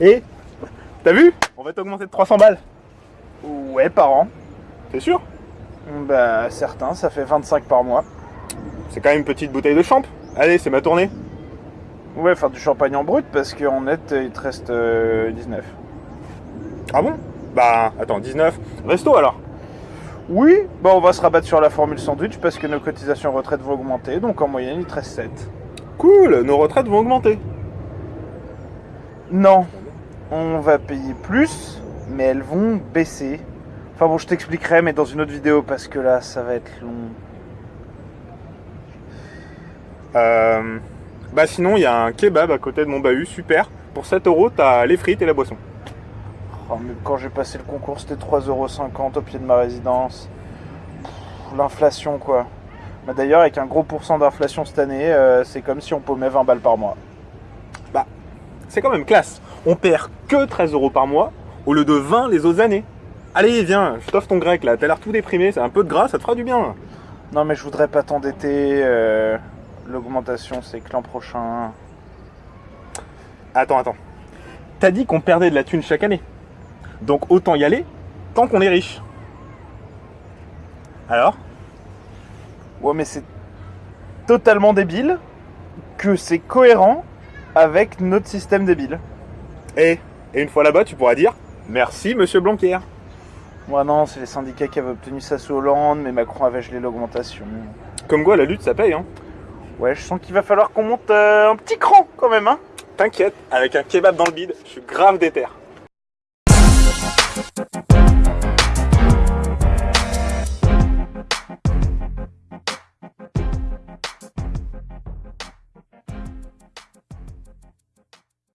Et T'as vu On va t'augmenter de 300 balles. Ouais, par an. T'es sûr Bah, certains, ça fait 25 par mois. C'est quand même une petite bouteille de champ. Allez, c'est ma tournée. Ouais, faire du champagne en brut, parce qu'en net, il te reste euh, 19. Ah bon Bah, attends, 19. Resto alors Oui, bah on va se rabattre sur la formule sandwich, parce que nos cotisations retraite vont augmenter, donc en moyenne, il te reste 7. Cool, nos retraites vont augmenter. Non, on va payer plus, mais elles vont baisser. Enfin bon, je t'expliquerai, mais dans une autre vidéo, parce que là, ça va être long. Euh, bah sinon, il y a un kebab à côté de mon bahut, super. Pour 7 euros, t'as les frites et la boisson. Oh, quand j'ai passé le concours, c'était 3,50€ au pied de ma résidence. L'inflation, quoi. Bah, D'ailleurs, avec un gros pourcent d'inflation cette année, euh, c'est comme si on paumait 20 balles par mois. C'est quand même classe. On perd que 13 euros par mois au lieu de 20 les autres années. Allez, viens, je t'offre ton grec là. T'as l'air tout déprimé, c'est un peu de gras, ça te fera du bien. Non, mais je voudrais pas t'endetter. euh, L'augmentation, c'est que l'an prochain. Attends, attends. T'as dit qu'on perdait de la thune chaque année. Donc autant y aller tant qu'on est riche. Alors? Ouais, mais c'est totalement débile que c'est cohérent avec notre système débile. Et, et une fois là-bas, tu pourras dire merci, monsieur Blanquer. Moi, non, c'est les syndicats qui avaient obtenu ça sous Hollande, mais Macron avait gelé l'augmentation. Comme quoi, la lutte, ça paye, hein. Ouais, je sens qu'il va falloir qu'on monte euh, un petit cran quand même, hein. T'inquiète, avec un kebab dans le bide, je suis grave déter.